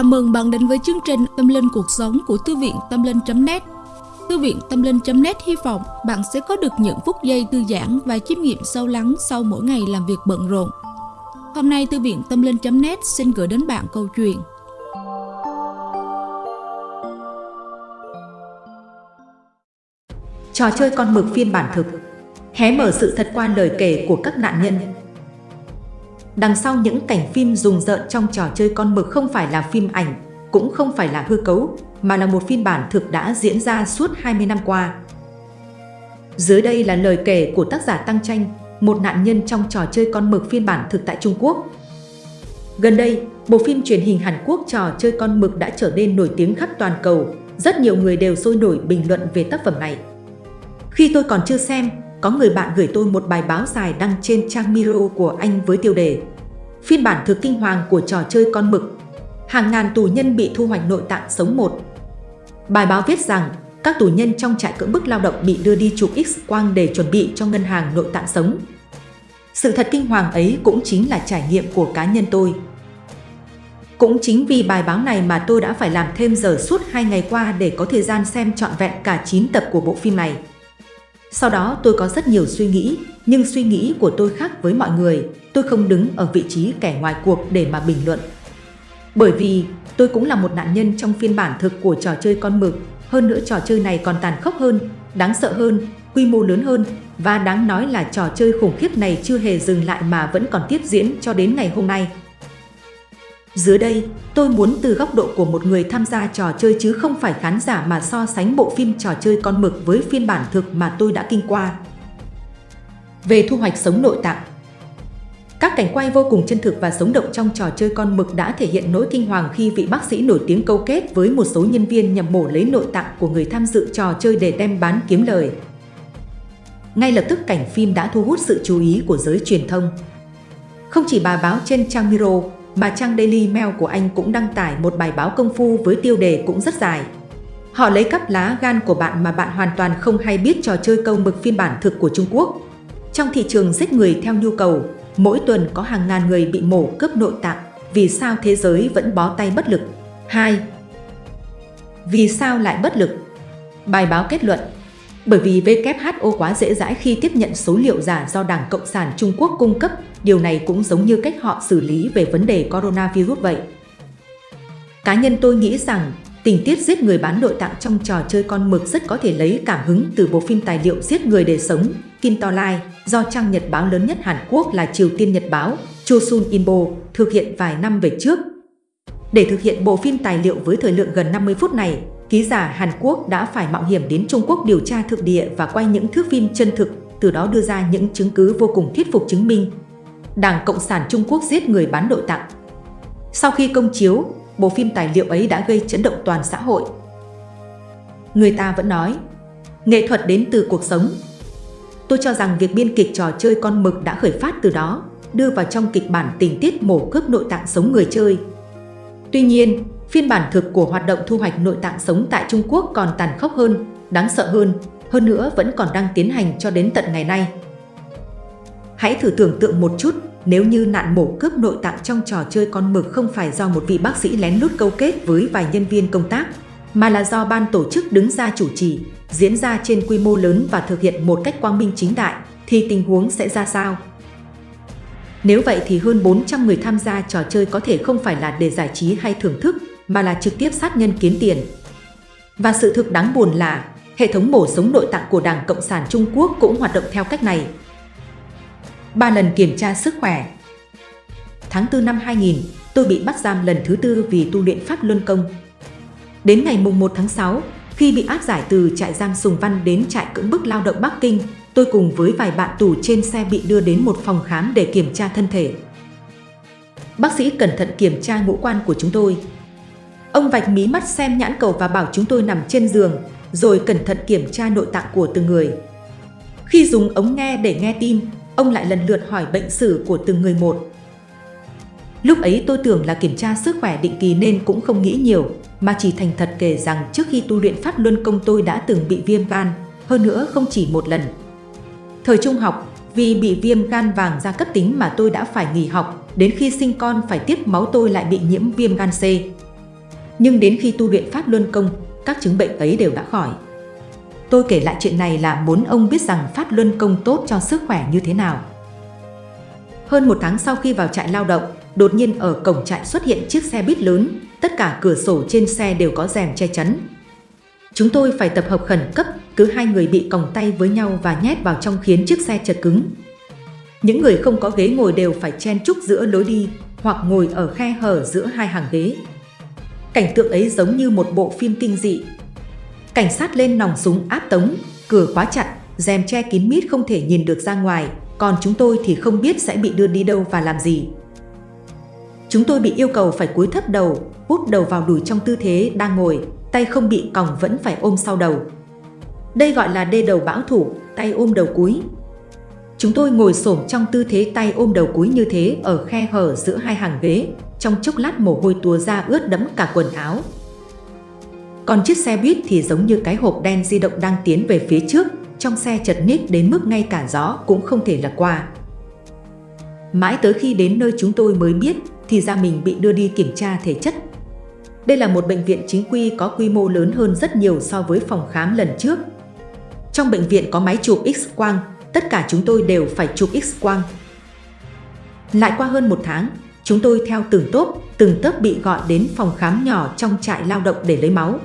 Chào mừng bạn đến với chương trình Tâm Linh Cuộc Sống của Thư viện Tâm Linh.net Thư viện Tâm Linh.net hy vọng bạn sẽ có được những phút giây thư giãn và chiêm nghiệm sâu lắng sau mỗi ngày làm việc bận rộn. Hôm nay, Thư viện Tâm Linh.net xin gửi đến bạn câu chuyện. Trò chơi con mực phiên bản thực. Hé mở sự thật qua lời kể của các nạn nhân. Đằng sau những cảnh phim rùng rợn trong trò chơi con mực không phải là phim ảnh, cũng không phải là hư cấu, mà là một phiên bản thực đã diễn ra suốt 20 năm qua. Dưới đây là lời kể của tác giả Tăng Tranh, một nạn nhân trong trò chơi con mực phiên bản thực tại Trung Quốc. Gần đây, bộ phim truyền hình Hàn Quốc trò chơi con mực đã trở nên nổi tiếng khắp toàn cầu. Rất nhiều người đều sôi nổi bình luận về tác phẩm này. Khi tôi còn chưa xem, có người bạn gửi tôi một bài báo dài đăng trên trang Miro của anh với tiêu đề, Phiên bản thực kinh hoàng của trò chơi con mực Hàng ngàn tù nhân bị thu hoạch nội tạng sống một Bài báo viết rằng, các tù nhân trong trại cưỡng bức lao động bị đưa đi chụp X-quang để chuẩn bị cho ngân hàng nội tạng sống. Sự thật kinh hoàng ấy cũng chính là trải nghiệm của cá nhân tôi. Cũng chính vì bài báo này mà tôi đã phải làm thêm giờ suốt 2 ngày qua để có thời gian xem trọn vẹn cả 9 tập của bộ phim này. Sau đó tôi có rất nhiều suy nghĩ, nhưng suy nghĩ của tôi khác với mọi người. Tôi không đứng ở vị trí kẻ ngoài cuộc để mà bình luận. Bởi vì tôi cũng là một nạn nhân trong phiên bản thực của trò chơi con mực. Hơn nữa trò chơi này còn tàn khốc hơn, đáng sợ hơn, quy mô lớn hơn và đáng nói là trò chơi khủng khiếp này chưa hề dừng lại mà vẫn còn tiếp diễn cho đến ngày hôm nay. Dưới đây, tôi muốn từ góc độ của một người tham gia trò chơi chứ không phải khán giả mà so sánh bộ phim trò chơi con mực với phiên bản thực mà tôi đã kinh qua. Về thu hoạch sống nội tạng Các cảnh quay vô cùng chân thực và sống động trong trò chơi con mực đã thể hiện nỗi kinh hoàng khi vị bác sĩ nổi tiếng câu kết với một số nhân viên nhằm mổ lấy nội tạng của người tham dự trò chơi để đem bán kiếm lời. Ngay lập tức cảnh phim đã thu hút sự chú ý của giới truyền thông. Không chỉ bài báo trên trang Miro, mà trang Daily Mail của anh cũng đăng tải một bài báo công phu với tiêu đề cũng rất dài. Họ lấy cắp lá gan của bạn mà bạn hoàn toàn không hay biết trò chơi câu mực phiên bản thực của Trung Quốc. Trong thị trường giết người theo nhu cầu, mỗi tuần có hàng ngàn người bị mổ cướp nội tạng. Vì sao thế giới vẫn bó tay bất lực? 2. Vì sao lại bất lực? Bài báo kết luận bởi vì WHO quá dễ dãi khi tiếp nhận số liệu giả do Đảng Cộng sản Trung Quốc cung cấp, điều này cũng giống như cách họ xử lý về vấn đề coronavirus vậy. Cá nhân tôi nghĩ rằng, tình tiết giết người bán nội tạng trong trò chơi con mực rất có thể lấy cảm hứng từ bộ phim tài liệu Giết người để sống, Kim To Lai, do trang nhật báo lớn nhất Hàn Quốc là Triều Tiên Nhật Báo, Chosun Inbo, thực hiện vài năm về trước. Để thực hiện bộ phim tài liệu với thời lượng gần 50 phút này, ký giả Hàn Quốc đã phải mạo hiểm đến Trung Quốc điều tra thực địa và quay những thước phim chân thực, từ đó đưa ra những chứng cứ vô cùng thuyết phục chứng minh. Đảng Cộng sản Trung Quốc giết người bán nội tạng. Sau khi công chiếu, bộ phim tài liệu ấy đã gây chấn động toàn xã hội. Người ta vẫn nói, nghệ thuật đến từ cuộc sống. Tôi cho rằng việc biên kịch trò chơi con mực đã khởi phát từ đó, đưa vào trong kịch bản tình tiết mổ cướp nội tạng sống người chơi. Tuy nhiên, Phiên bản thực của hoạt động thu hoạch nội tạng sống tại Trung Quốc còn tàn khốc hơn, đáng sợ hơn, hơn nữa vẫn còn đang tiến hành cho đến tận ngày nay. Hãy thử tưởng tượng một chút, nếu như nạn mổ cướp nội tạng trong trò chơi con mực không phải do một vị bác sĩ lén lút câu kết với vài nhân viên công tác, mà là do ban tổ chức đứng ra chủ trì, diễn ra trên quy mô lớn và thực hiện một cách quang minh chính đại, thì tình huống sẽ ra sao? Nếu vậy thì hơn 400 người tham gia trò chơi có thể không phải là để giải trí hay thưởng thức, mà là trực tiếp sát nhân kiếm tiền. Và sự thực đáng buồn là hệ thống mổ sống nội tạng của Đảng Cộng sản Trung Quốc cũng hoạt động theo cách này. Ba lần kiểm tra sức khỏe Tháng 4 năm 2000, tôi bị bắt giam lần thứ tư vì tu luyện Pháp Luân Công. Đến ngày mùng 1 tháng 6, khi bị áp giải từ trại giam Sùng Văn đến trại cưỡng bức lao động Bắc Kinh, tôi cùng với vài bạn tù trên xe bị đưa đến một phòng khám để kiểm tra thân thể. Bác sĩ cẩn thận kiểm tra ngũ quan của chúng tôi, Ông vạch mí mắt xem nhãn cầu và bảo chúng tôi nằm trên giường, rồi cẩn thận kiểm tra nội tạng của từng người. Khi dùng ống nghe để nghe tin, ông lại lần lượt hỏi bệnh sử của từng người một. Lúc ấy tôi tưởng là kiểm tra sức khỏe định kỳ nên cũng không nghĩ nhiều, mà chỉ thành thật kể rằng trước khi tu luyện Pháp Luân Công tôi đã từng bị viêm gan, hơn nữa không chỉ một lần. Thời trung học, vì bị viêm gan vàng da cấp tính mà tôi đã phải nghỉ học, đến khi sinh con phải tiếp máu tôi lại bị nhiễm viêm gan C. Nhưng đến khi tu luyện Pháp Luân Công, các chứng bệnh ấy đều đã khỏi. Tôi kể lại chuyện này là muốn ông biết rằng Pháp Luân Công tốt cho sức khỏe như thế nào. Hơn một tháng sau khi vào trại lao động, đột nhiên ở cổng trại xuất hiện chiếc xe buýt lớn, tất cả cửa sổ trên xe đều có rèm che chắn. Chúng tôi phải tập hợp khẩn cấp, cứ hai người bị còng tay với nhau và nhét vào trong khiến chiếc xe chật cứng. Những người không có ghế ngồi đều phải chen chúc giữa lối đi hoặc ngồi ở khe hở giữa hai hàng ghế. Cảnh tượng ấy giống như một bộ phim kinh dị. Cảnh sát lên nòng súng áp tống, cửa khóa chặt, rèm che kín mít không thể nhìn được ra ngoài, còn chúng tôi thì không biết sẽ bị đưa đi đâu và làm gì. Chúng tôi bị yêu cầu phải cúi thấp đầu, út đầu vào đùi trong tư thế đang ngồi, tay không bị còng vẫn phải ôm sau đầu. Đây gọi là đê đầu bão thủ, tay ôm đầu cúi. Chúng tôi ngồi xổm trong tư thế tay ôm đầu cúi như thế ở khe hở giữa hai hàng ghế, trong chốc lát mồ hôi túa ra ướt đẫm cả quần áo. Còn chiếc xe buýt thì giống như cái hộp đen di động đang tiến về phía trước, trong xe chật ních đến mức ngay cả gió cũng không thể lật qua. Mãi tới khi đến nơi chúng tôi mới biết thì ra mình bị đưa đi kiểm tra thể chất. Đây là một bệnh viện chính quy có quy mô lớn hơn rất nhiều so với phòng khám lần trước. Trong bệnh viện có máy chụp X-quang, tất cả chúng tôi đều phải chụp X-quang. Lại qua hơn một tháng, chúng tôi theo từng tốp, từng tớp bị gọi đến phòng khám nhỏ trong trại lao động để lấy máu.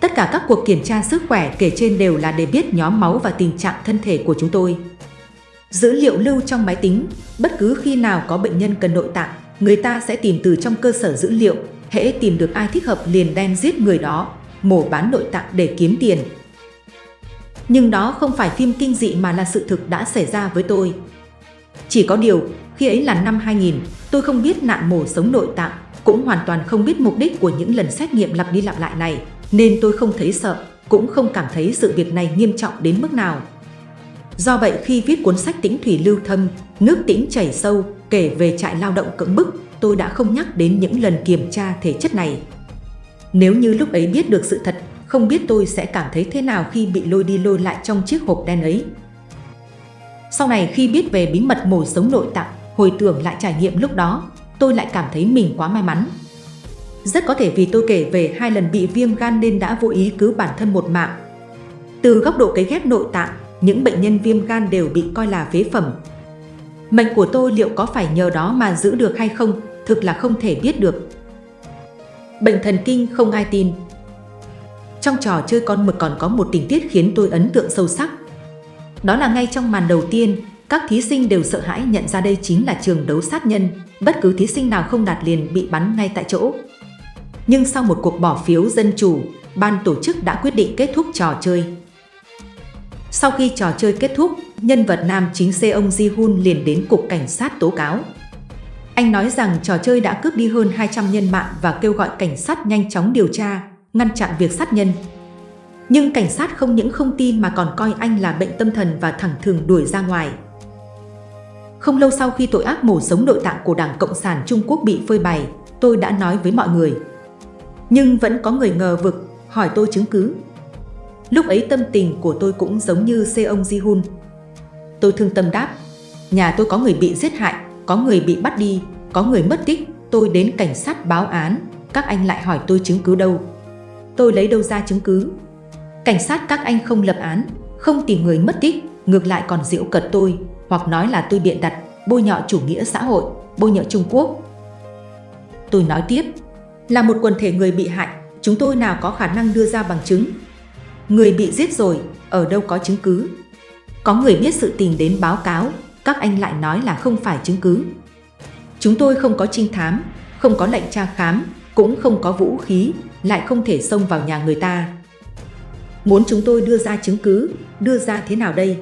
Tất cả các cuộc kiểm tra sức khỏe kể trên đều là để biết nhóm máu và tình trạng thân thể của chúng tôi. Dữ liệu lưu trong máy tính, bất cứ khi nào có bệnh nhân cần nội tạng, người ta sẽ tìm từ trong cơ sở dữ liệu, hễ tìm được ai thích hợp liền đem giết người đó, mổ bán nội tạng để kiếm tiền. Nhưng đó không phải phim kinh dị mà là sự thực đã xảy ra với tôi. Chỉ có điều, khi ấy là năm 2000, tôi không biết nạn mổ sống nội tạng, cũng hoàn toàn không biết mục đích của những lần xét nghiệm lặp đi lặp lại này, nên tôi không thấy sợ, cũng không cảm thấy sự việc này nghiêm trọng đến mức nào. Do vậy khi viết cuốn sách Tĩnh Thủy Lưu Thâm, Nước Tĩnh Chảy Sâu kể về trại lao động cưỡng bức, tôi đã không nhắc đến những lần kiểm tra thể chất này. Nếu như lúc ấy biết được sự thật, không biết tôi sẽ cảm thấy thế nào khi bị lôi đi lôi lại trong chiếc hộp đen ấy. Sau này khi biết về bí mật mổ sống nội tạng, hồi tưởng lại trải nghiệm lúc đó, tôi lại cảm thấy mình quá may mắn. Rất có thể vì tôi kể về hai lần bị viêm gan nên đã vô ý cứu bản thân một mạng. Từ góc độ cấy ghép nội tạng, những bệnh nhân viêm gan đều bị coi là phế phẩm. Mệnh của tôi liệu có phải nhờ đó mà giữ được hay không, thực là không thể biết được. Bệnh thần kinh không ai tin Trong trò chơi con mực còn có một tình tiết khiến tôi ấn tượng sâu sắc. Đó là ngay trong màn đầu tiên, các thí sinh đều sợ hãi nhận ra đây chính là trường đấu sát nhân, bất cứ thí sinh nào không đạt liền bị bắn ngay tại chỗ. Nhưng sau một cuộc bỏ phiếu dân chủ, ban tổ chức đã quyết định kết thúc trò chơi. Sau khi trò chơi kết thúc, nhân vật nam chính Seong Ji-hun liền đến cục cảnh sát tố cáo. Anh nói rằng trò chơi đã cướp đi hơn 200 nhân mạng và kêu gọi cảnh sát nhanh chóng điều tra, ngăn chặn việc sát nhân. Nhưng cảnh sát không những không tin mà còn coi anh là bệnh tâm thần và thẳng thừng đuổi ra ngoài. Không lâu sau khi tội ác mổ sống nội tạng của Đảng Cộng sản Trung Quốc bị phơi bày, tôi đã nói với mọi người. Nhưng vẫn có người ngờ vực, hỏi tôi chứng cứ. Lúc ấy tâm tình của tôi cũng giống như Seong Ji-hun. Tôi thương tâm đáp, nhà tôi có người bị giết hại, có người bị bắt đi, có người mất tích, tôi đến cảnh sát báo án, các anh lại hỏi tôi chứng cứ đâu. Tôi lấy đâu ra chứng cứ? Cảnh sát các anh không lập án, không tìm người mất tích, ngược lại còn diễu cợt tôi, hoặc nói là tôi biện đặt, bôi nhọ chủ nghĩa xã hội, bôi nhọ Trung Quốc. Tôi nói tiếp, là một quần thể người bị hại, chúng tôi nào có khả năng đưa ra bằng chứng. Người bị giết rồi, ở đâu có chứng cứ. Có người biết sự tình đến báo cáo, các anh lại nói là không phải chứng cứ. Chúng tôi không có trinh thám, không có lệnh tra khám, cũng không có vũ khí, lại không thể xông vào nhà người ta. Muốn chúng tôi đưa ra chứng cứ, đưa ra thế nào đây?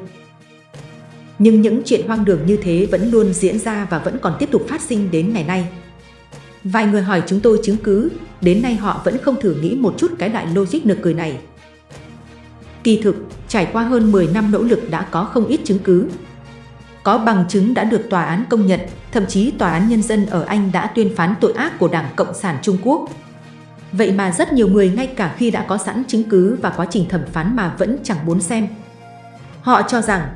Nhưng những chuyện hoang đường như thế vẫn luôn diễn ra và vẫn còn tiếp tục phát sinh đến ngày nay. Vài người hỏi chúng tôi chứng cứ, đến nay họ vẫn không thử nghĩ một chút cái đại logic nực cười này. Kỳ thực, trải qua hơn 10 năm nỗ lực đã có không ít chứng cứ. Có bằng chứng đã được tòa án công nhận, thậm chí tòa án nhân dân ở Anh đã tuyên phán tội ác của Đảng Cộng sản Trung Quốc. Vậy mà rất nhiều người ngay cả khi đã có sẵn chứng cứ và quá trình thẩm phán mà vẫn chẳng muốn xem. Họ cho rằng,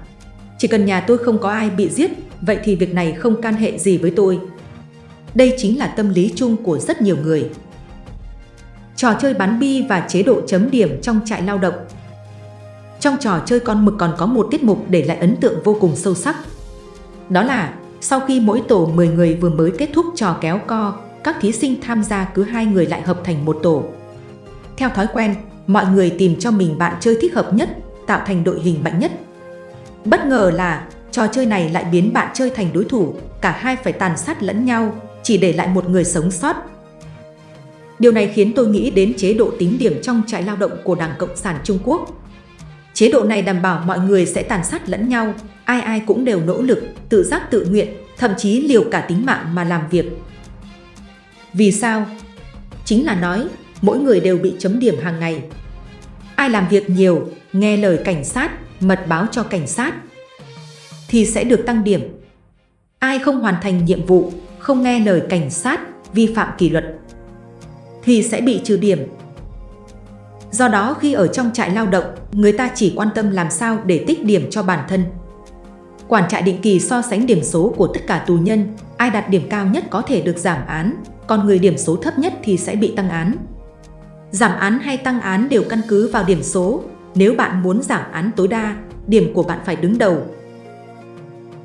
chỉ cần nhà tôi không có ai bị giết, vậy thì việc này không can hệ gì với tôi. Đây chính là tâm lý chung của rất nhiều người. trò chơi bắn bi và chế độ chấm điểm trong trại lao động. Trong trò chơi con mực còn có một tiết mục để lại ấn tượng vô cùng sâu sắc. Đó là sau khi mỗi tổ 10 người vừa mới kết thúc trò kéo co, các thí sinh tham gia cứ hai người lại hợp thành một tổ. Theo thói quen, mọi người tìm cho mình bạn chơi thích hợp nhất, tạo thành đội hình mạnh nhất. Bất ngờ là trò chơi này lại biến bạn chơi thành đối thủ, cả hai phải tàn sát lẫn nhau, chỉ để lại một người sống sót. Điều này khiến tôi nghĩ đến chế độ tính điểm trong trại lao động của Đảng Cộng sản Trung Quốc. Chế độ này đảm bảo mọi người sẽ tàn sát lẫn nhau, ai ai cũng đều nỗ lực, tự giác tự nguyện, thậm chí liều cả tính mạng mà làm việc. Vì sao? Chính là nói, mỗi người đều bị chấm điểm hàng ngày. Ai làm việc nhiều, nghe lời cảnh sát, mật báo cho cảnh sát, thì sẽ được tăng điểm. Ai không hoàn thành nhiệm vụ, không nghe lời cảnh sát, vi phạm kỷ luật, thì sẽ bị trừ điểm. Do đó khi ở trong trại lao động, người ta chỉ quan tâm làm sao để tích điểm cho bản thân. Quản trại định kỳ so sánh điểm số của tất cả tù nhân, ai đạt điểm cao nhất có thể được giảm án, còn người điểm số thấp nhất thì sẽ bị tăng án. Giảm án hay tăng án đều căn cứ vào điểm số, nếu bạn muốn giảm án tối đa, điểm của bạn phải đứng đầu.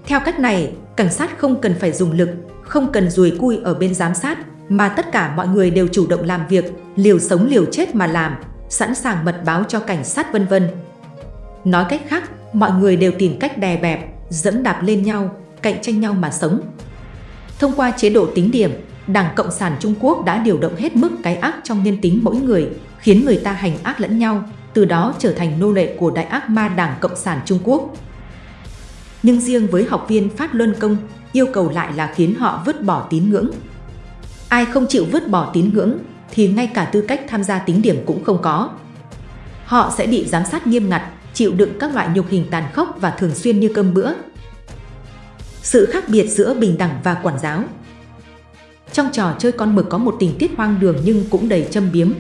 Theo cách này, cảnh sát không cần phải dùng lực, không cần rùi cui ở bên giám sát, mà tất cả mọi người đều chủ động làm việc, liều sống liều chết mà làm, sẵn sàng mật báo cho cảnh sát vân vân. Nói cách khác, mọi người đều tìm cách đè bẹp, dẫm đạp lên nhau, cạnh tranh nhau mà sống. Thông qua chế độ tính điểm, Đảng Cộng sản Trung Quốc đã điều động hết mức cái ác trong nhân tính mỗi người, khiến người ta hành ác lẫn nhau, từ đó trở thành nô lệ của đại ác ma Đảng Cộng sản Trung Quốc. Nhưng riêng với học viên Phát Luân Công, yêu cầu lại là khiến họ vứt bỏ tín ngưỡng. Ai không chịu vứt bỏ tín ngưỡng thì ngay cả tư cách tham gia tính điểm cũng không có. Họ sẽ bị giám sát nghiêm ngặt, chịu đựng các loại nhục hình tàn khốc và thường xuyên như cơm bữa. Sự khác biệt giữa bình đẳng và quản giáo Trong trò chơi con mực có một tình tiết hoang đường nhưng cũng đầy châm biếm.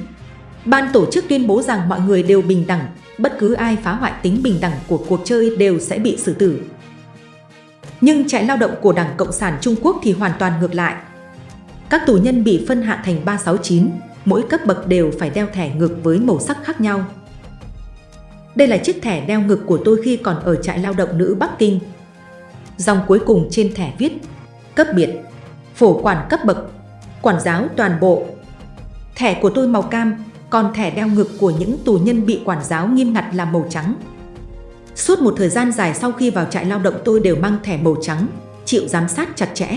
Ban tổ chức tuyên bố rằng mọi người đều bình đẳng, bất cứ ai phá hoại tính bình đẳng của cuộc chơi đều sẽ bị xử tử. Nhưng trại lao động của Đảng Cộng sản Trung Quốc thì hoàn toàn ngược lại. Các tù nhân bị phân hạng thành 369, mỗi cấp bậc đều phải đeo thẻ ngực với màu sắc khác nhau. Đây là chiếc thẻ đeo ngực của tôi khi còn ở trại lao động nữ Bắc Kinh. Dòng cuối cùng trên thẻ viết Cấp biệt, phổ quản cấp bậc, quản giáo toàn bộ. Thẻ của tôi màu cam, còn thẻ đeo ngực của những tù nhân bị quản giáo nghiêm ngặt là màu trắng. Suốt một thời gian dài sau khi vào trại lao động tôi đều mang thẻ màu trắng, chịu giám sát chặt chẽ.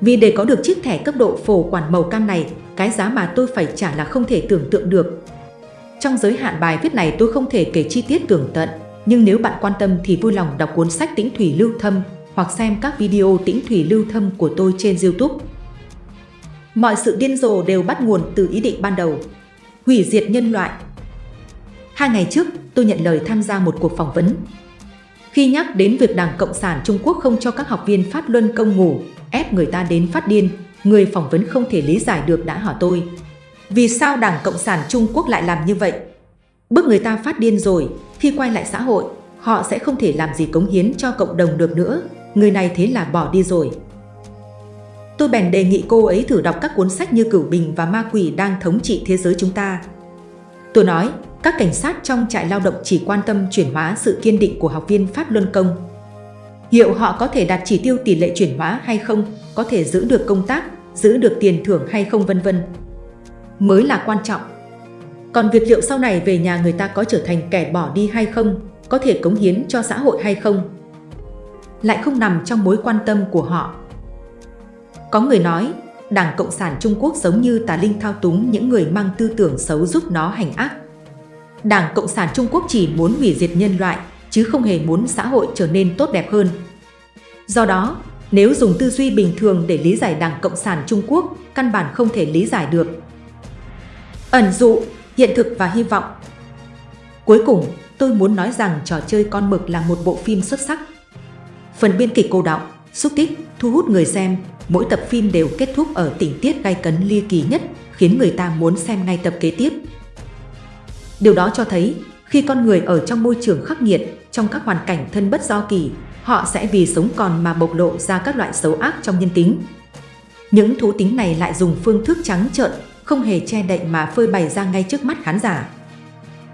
Vì để có được chiếc thẻ cấp độ phổ quản màu cam này, cái giá mà tôi phải trả là không thể tưởng tượng được. Trong giới hạn bài viết này tôi không thể kể chi tiết tường tận, nhưng nếu bạn quan tâm thì vui lòng đọc cuốn sách Tĩnh Thủy Lưu Thâm hoặc xem các video Tĩnh Thủy Lưu Thâm của tôi trên YouTube. Mọi sự điên rồ đều bắt nguồn từ ý định ban đầu, hủy diệt nhân loại. Hai ngày trước, tôi nhận lời tham gia một cuộc phỏng vấn. Khi nhắc đến việc Đảng Cộng sản Trung Quốc không cho các học viên phát luân công ngủ, ép người ta đến phát điên, người phỏng vấn không thể lý giải được đã hỏi tôi. Vì sao Đảng Cộng sản Trung Quốc lại làm như vậy? Bước người ta phát điên rồi, khi quay lại xã hội, họ sẽ không thể làm gì cống hiến cho cộng đồng được nữa. Người này thế là bỏ đi rồi. Tôi bèn đề nghị cô ấy thử đọc các cuốn sách như Cửu Bình và Ma Quỷ đang thống trị thế giới chúng ta. Tôi nói, các cảnh sát trong trại lao động chỉ quan tâm chuyển hóa sự kiên định của học viên Pháp Luân Công. Liệu họ có thể đạt chỉ tiêu tỷ lệ chuyển hóa hay không, có thể giữ được công tác, giữ được tiền thưởng hay không vân vân mới là quan trọng. Còn việc liệu sau này về nhà người ta có trở thành kẻ bỏ đi hay không, có thể cống hiến cho xã hội hay không, lại không nằm trong mối quan tâm của họ. Có người nói, Đảng Cộng sản Trung Quốc giống như tà linh thao túng những người mang tư tưởng xấu giúp nó hành ác. Đảng Cộng sản Trung Quốc chỉ muốn hủy diệt nhân loại, chứ không hề muốn xã hội trở nên tốt đẹp hơn. Do đó, nếu dùng tư duy bình thường để lý giải Đảng Cộng sản Trung Quốc, căn bản không thể lý giải được. Ẩn dụ, hiện thực và hy vọng Cuối cùng, tôi muốn nói rằng trò chơi con mực là một bộ phim xuất sắc. Phần biên kịch cô đọng, xúc tích, thu hút người xem, mỗi tập phim đều kết thúc ở tình tiết gay cấn ly kỳ nhất, khiến người ta muốn xem ngay tập kế tiếp. Điều đó cho thấy, khi con người ở trong môi trường khắc nghiệt, trong các hoàn cảnh thân bất do kỳ, họ sẽ vì sống còn mà bộc lộ ra các loại xấu ác trong nhân tính. Những thú tính này lại dùng phương thức trắng trợn, không hề che đậy mà phơi bày ra ngay trước mắt khán giả.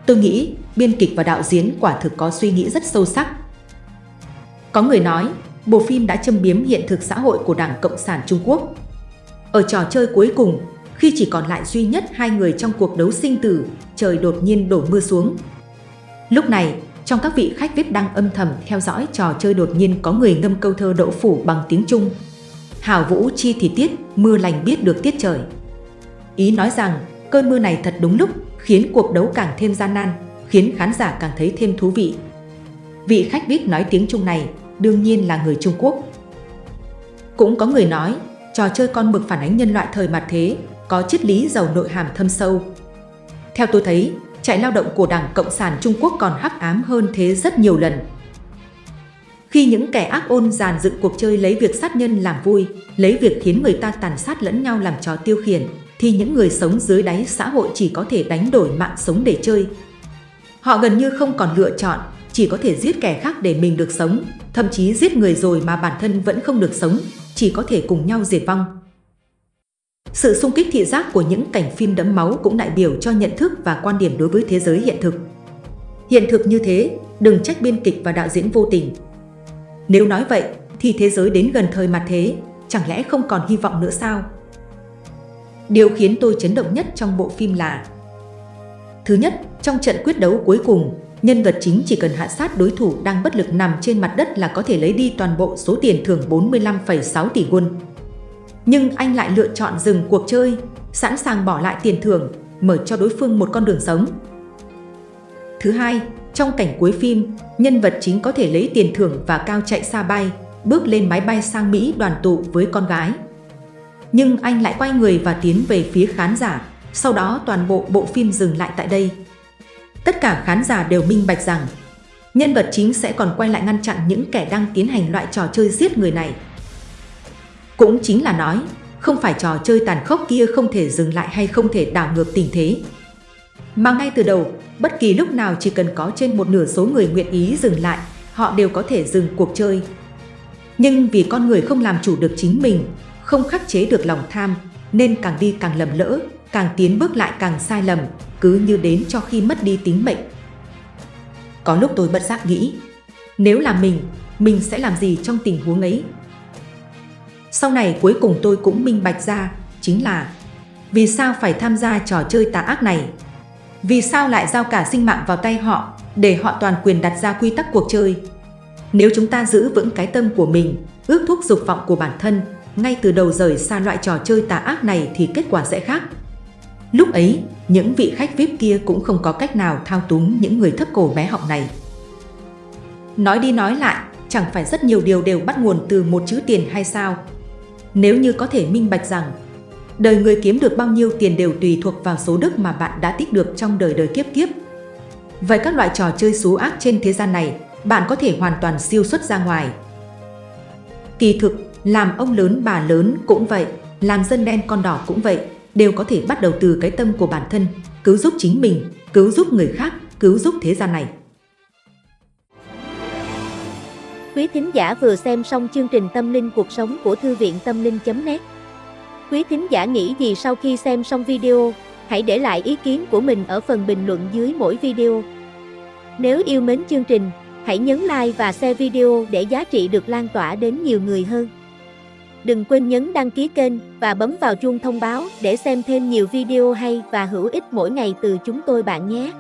Tôi nghĩ biên kịch và đạo diễn quả thực có suy nghĩ rất sâu sắc. Có người nói, bộ phim đã châm biếm hiện thực xã hội của Đảng Cộng sản Trung Quốc. Ở trò chơi cuối cùng, khi chỉ còn lại duy nhất hai người trong cuộc đấu sinh tử, trời đột nhiên đổ mưa xuống. Lúc này, trong các vị khách VIP đang âm thầm theo dõi trò chơi đột nhiên có người ngâm câu thơ đỗ phủ bằng tiếng Trung. hào vũ chi thì tiết, mưa lành biết được tiết trời. Ý nói rằng, cơn mưa này thật đúng lúc, khiến cuộc đấu càng thêm gian nan, khiến khán giả càng thấy thêm thú vị. Vị khách VIP nói tiếng Trung này đương nhiên là người Trung Quốc. Cũng có người nói, trò chơi con mực phản ánh nhân loại thời mặt thế, có triết lý giàu nội hàm thâm sâu. Theo tôi thấy, trại lao động của Đảng Cộng sản Trung Quốc còn hắc ám hơn thế rất nhiều lần. Khi những kẻ ác ôn dàn dựng cuộc chơi lấy việc sát nhân làm vui, lấy việc khiến người ta tàn sát lẫn nhau làm trò tiêu khiển, thì những người sống dưới đáy xã hội chỉ có thể đánh đổi mạng sống để chơi. Họ gần như không còn lựa chọn, chỉ có thể giết kẻ khác để mình được sống, thậm chí giết người rồi mà bản thân vẫn không được sống, chỉ có thể cùng nhau diệt vong. Sự xung kích thị giác của những cảnh phim đẫm máu cũng đại biểu cho nhận thức và quan điểm đối với thế giới hiện thực. Hiện thực như thế, đừng trách biên kịch và đạo diễn vô tình. Nếu nói vậy, thì thế giới đến gần thời mặt thế, chẳng lẽ không còn hy vọng nữa sao? Điều khiến tôi chấn động nhất trong bộ phim là Thứ nhất, trong trận quyết đấu cuối cùng, nhân vật chính chỉ cần hạ sát đối thủ đang bất lực nằm trên mặt đất là có thể lấy đi toàn bộ số tiền thưởng 45,6 tỷ won. Nhưng anh lại lựa chọn dừng cuộc chơi, sẵn sàng bỏ lại tiền thưởng, mở cho đối phương một con đường sống. Thứ hai, trong cảnh cuối phim, nhân vật chính có thể lấy tiền thưởng và cao chạy xa bay, bước lên máy bay sang Mỹ đoàn tụ với con gái. Nhưng anh lại quay người và tiến về phía khán giả, sau đó toàn bộ bộ phim dừng lại tại đây. Tất cả khán giả đều minh bạch rằng nhân vật chính sẽ còn quay lại ngăn chặn những kẻ đang tiến hành loại trò chơi giết người này. Cũng chính là nói, không phải trò chơi tàn khốc kia không thể dừng lại hay không thể đảo ngược tình thế. Mà ngay từ đầu, bất kỳ lúc nào chỉ cần có trên một nửa số người nguyện ý dừng lại, họ đều có thể dừng cuộc chơi. Nhưng vì con người không làm chủ được chính mình, không khắc chế được lòng tham, nên càng đi càng lầm lỡ, càng tiến bước lại càng sai lầm, cứ như đến cho khi mất đi tính mệnh. Có lúc tôi bất giác nghĩ, nếu là mình, mình sẽ làm gì trong tình huống ấy? Sau này cuối cùng tôi cũng minh bạch ra, chính là vì sao phải tham gia trò chơi tà ác này? Vì sao lại giao cả sinh mạng vào tay họ để họ toàn quyền đặt ra quy tắc cuộc chơi? Nếu chúng ta giữ vững cái tâm của mình, ước thúc dục vọng của bản thân, ngay từ đầu rời xa loại trò chơi tà ác này thì kết quả sẽ khác. Lúc ấy, những vị khách VIP kia cũng không có cách nào thao túng những người thấp cổ bé họng này. Nói đi nói lại, chẳng phải rất nhiều điều đều bắt nguồn từ một chữ tiền hay sao? Nếu như có thể minh bạch rằng, đời người kiếm được bao nhiêu tiền đều tùy thuộc vào số đức mà bạn đã tích được trong đời đời kiếp kiếp. Vậy các loại trò chơi xú ác trên thế gian này, bạn có thể hoàn toàn siêu xuất ra ngoài. Kỳ thực, làm ông lớn bà lớn cũng vậy, làm dân đen con đỏ cũng vậy, đều có thể bắt đầu từ cái tâm của bản thân, cứu giúp chính mình, cứu giúp người khác, cứu giúp thế gian này. Quý thính giả vừa xem xong chương trình Tâm linh cuộc sống của Thư viện Tâm linh.net Quý thính giả nghĩ gì sau khi xem xong video, hãy để lại ý kiến của mình ở phần bình luận dưới mỗi video. Nếu yêu mến chương trình, hãy nhấn like và share video để giá trị được lan tỏa đến nhiều người hơn. Đừng quên nhấn đăng ký kênh và bấm vào chuông thông báo để xem thêm nhiều video hay và hữu ích mỗi ngày từ chúng tôi bạn nhé.